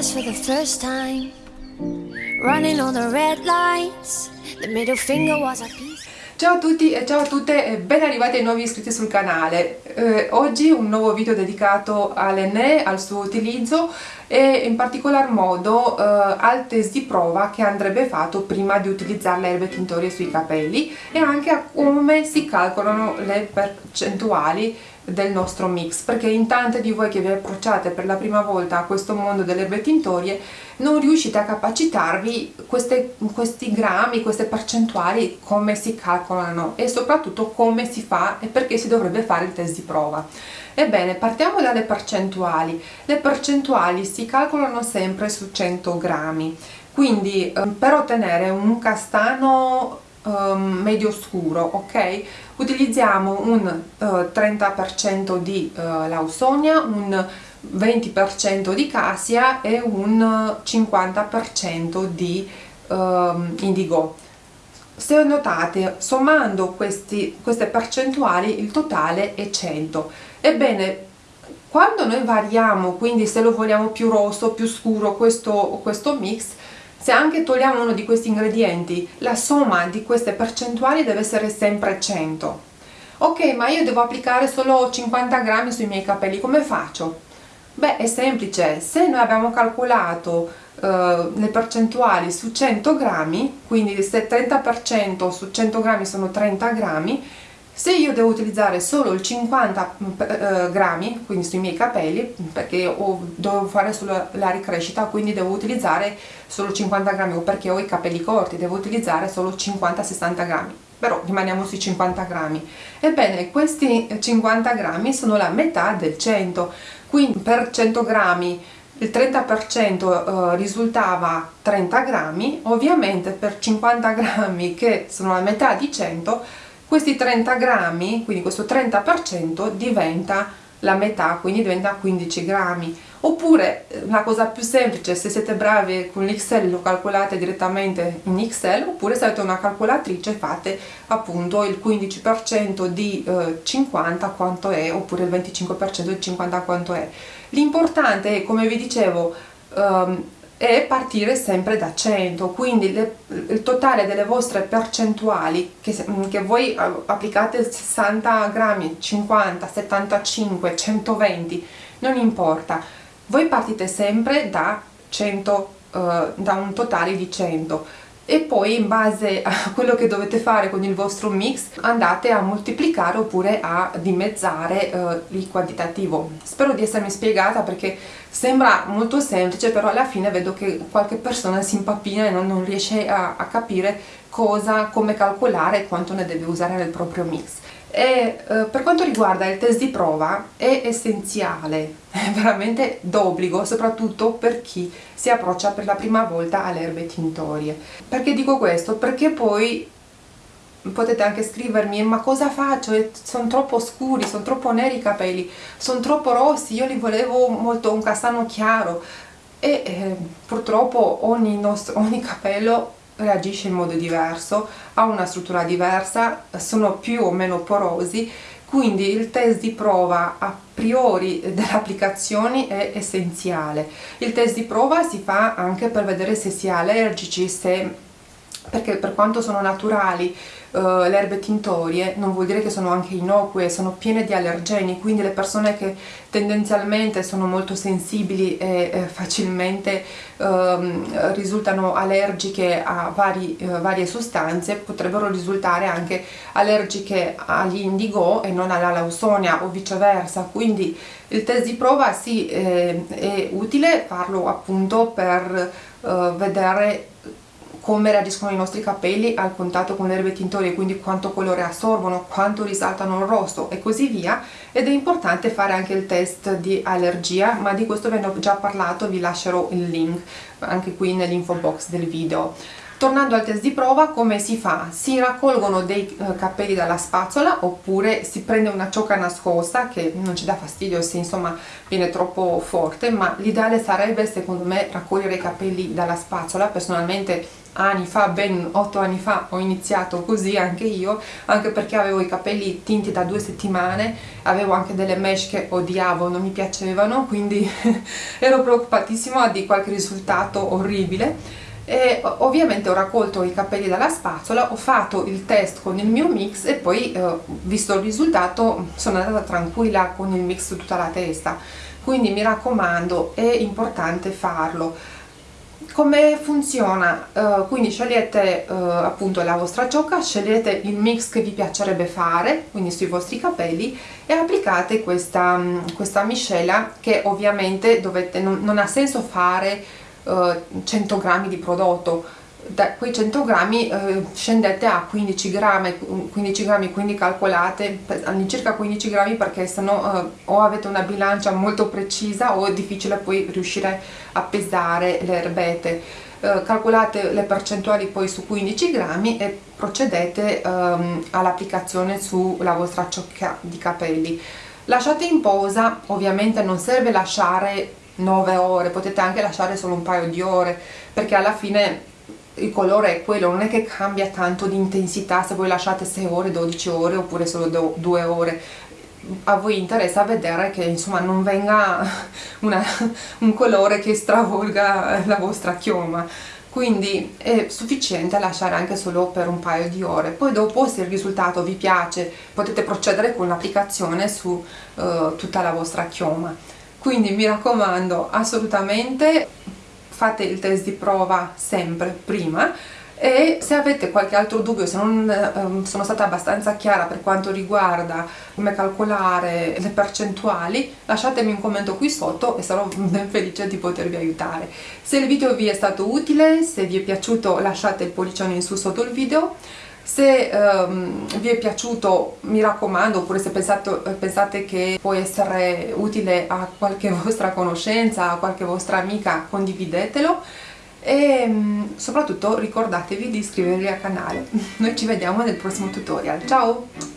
nervous for the first time. Running on the red lights. The middle finger was a piece. Ciao a tutti e ciao a tutte e ben arrivati ai nuovi iscritti sul canale. Eh, oggi un nuovo video dedicato all'Enè, al suo utilizzo e in particolar modo eh, al test di prova che andrebbe fatto prima di utilizzare le erbe tintorie sui capelli e anche a come si calcolano le percentuali del nostro mix perché in tante di voi che vi approcciate per la prima volta a questo mondo delle erbe tintorie non riuscite a capacitarvi queste, questi grammi, queste percentuali come si calcolano e soprattutto come si fa e perché si dovrebbe fare il test di prova. Ebbene partiamo dalle percentuali. Le percentuali si calcolano sempre su 100 grammi. Quindi eh, per ottenere un castano um, medio scuro ok utilizziamo un uh, 30% di uh, lausonia un 20% di cassia e un 50% di um, indigo. Se notate sommando questi, queste percentuali il totale è 100 ebbene quando noi variamo quindi se lo vogliamo più rosso più scuro questo, questo mix se anche togliamo uno di questi ingredienti, la somma di queste percentuali deve essere sempre 100. Ok, ma io devo applicare solo 50 grammi sui miei capelli, come faccio? Beh, è semplice, se noi abbiamo calcolato uh, le percentuali su 100 grammi, quindi se 30% su 100 grammi sono 30 grammi, se io devo utilizzare solo il 50 eh, grammi quindi sui miei capelli perché ho, devo fare solo la ricrescita quindi devo utilizzare solo 50 grammi o perché ho i capelli corti devo utilizzare solo 50-60 grammi. Però rimaniamo sui 50 grammi. Ebbene questi 50 grammi sono la metà del 100 quindi per 100 grammi il 30% eh, risultava 30 grammi. Ovviamente per 50 grammi che sono la metà di 100 questi 30 grammi quindi questo 30% diventa la metà quindi diventa 15 grammi. Oppure eh, la cosa più semplice se siete bravi con l'Excel lo calcolate direttamente in Excel oppure se avete una calcolatrice fate appunto il 15% di eh, 50 quanto è oppure il 25% di 50 quanto è. L'importante è come vi dicevo um, è partire sempre da 100 quindi le, il totale delle vostre percentuali che, che, voi applicate 60 grammi 50 75 120 non importa. Voi partite sempre da 100 uh, eh, da un totale di 100 e poi in base a quello che dovete fare con il vostro mix andate a moltiplicare oppure a dimezzare eh, il quantitativo. Spero di essermi spiegata perché sembra molto semplice però alla fine vedo che qualche persona si impappina e non, non riesce a, a capire cosa, come calcolare e quanto ne deve usare nel proprio mix e eh, per quanto riguarda il test di prova è essenziale, è veramente d'obbligo soprattutto per chi si approccia per la prima volta alle erbe tintorie perché dico questo? perché poi potete anche scrivermi ma cosa faccio? sono troppo scuri, sono troppo neri i capelli sono troppo rossi, io li volevo molto un castano chiaro e eh, purtroppo ogni, nostro, ogni capello reagisce in modo diverso, ha una struttura diversa, sono più o meno porosi, quindi il test di prova a priori delle applicazioni è essenziale. Il test di prova si fa anche per vedere se si è allergici, se perché per quanto sono naturali uh, le erbe tintorie non vuol dire che sono anche innocue, sono piene di allergeni, quindi le persone che tendenzialmente sono molto sensibili e eh, facilmente uh, risultano allergiche a vari, uh, varie sostanze potrebbero risultare anche allergiche all'indigo e non alla lausonia o viceversa, quindi il test di prova sì eh, è utile farlo appunto per eh, vedere come reagiscono i nostri capelli al contatto con le erbe tintorie, quindi quanto colore assorbono, quanto risaltano il rosso e così via ed è importante fare anche il test di allergia, ma di questo ve ne ho già parlato, vi lascerò il link anche qui nell'info box del video. Tornando al test di prova, come si fa? Si raccolgono dei eh, capelli dalla spazzola oppure si prende una ciocca nascosta che non ci dà fastidio se insomma viene troppo forte, ma l'ideale sarebbe secondo me raccogliere i capelli dalla spazzola. Personalmente anni fa, ben otto anni fa, ho iniziato così anche io, anche perché avevo i capelli tinti da due settimane, avevo anche delle mesh che odiavo, non mi piacevano, quindi ero preoccupatissima di qualche risultato orribile e ovviamente ho raccolto i capelli dalla spazzola, ho fatto il test con il mio mix e poi eh, visto il risultato sono andata tranquilla con il mix su tutta la testa quindi mi raccomando è importante farlo come funziona? Uh, quindi scegliete uh, appunto la vostra ciocca, scegliete il mix che vi piacerebbe fare, quindi sui vostri capelli e applicate questa, questa miscela che ovviamente dovete, non, non ha senso fare 100 eh, grammi di prodotto. Da quei 100 grammi eh, scendete a 15 grammi 15 grammi quindi calcolate all'incirca 15 grammi perché sennò eh, o avete una bilancia molto precisa o è difficile poi riuscire a pesare le erbette. Calcolate le percentuali poi su 15 grammi e procedete ehm, all'applicazione sulla vostra ciocca di capelli. Lasciate in posa ovviamente non serve lasciare 9 ore, potete anche lasciare solo un paio di ore perché alla fine il colore è quello, non è che cambia tanto di intensità se voi lasciate 6 ore, 12 ore oppure solo 2 ore. A voi interessa vedere che insomma non venga una, un colore che stravolga la vostra chioma. Quindi è sufficiente lasciare anche solo per un paio di ore. Poi dopo se il risultato vi piace potete procedere con l'applicazione su uh, tutta la vostra chioma quindi mi raccomando assolutamente fate il test di prova sempre prima e se avete qualche altro dubbio, se non eh, sono stata abbastanza chiara per quanto riguarda come calcolare le percentuali, lasciatemi un commento qui sotto e sarò ben felice di potervi aiutare. Se il video vi è stato utile, se vi è piaciuto lasciate il pollicione in su sotto il video, se um, vi è piaciuto mi raccomando oppure se pensate, pensate che può essere utile a qualche vostra conoscenza, a qualche vostra amica condividetelo. E um, soprattutto ricordatevi di iscrivervi al canale. Noi ci vediamo nel prossimo tutorial. Ciao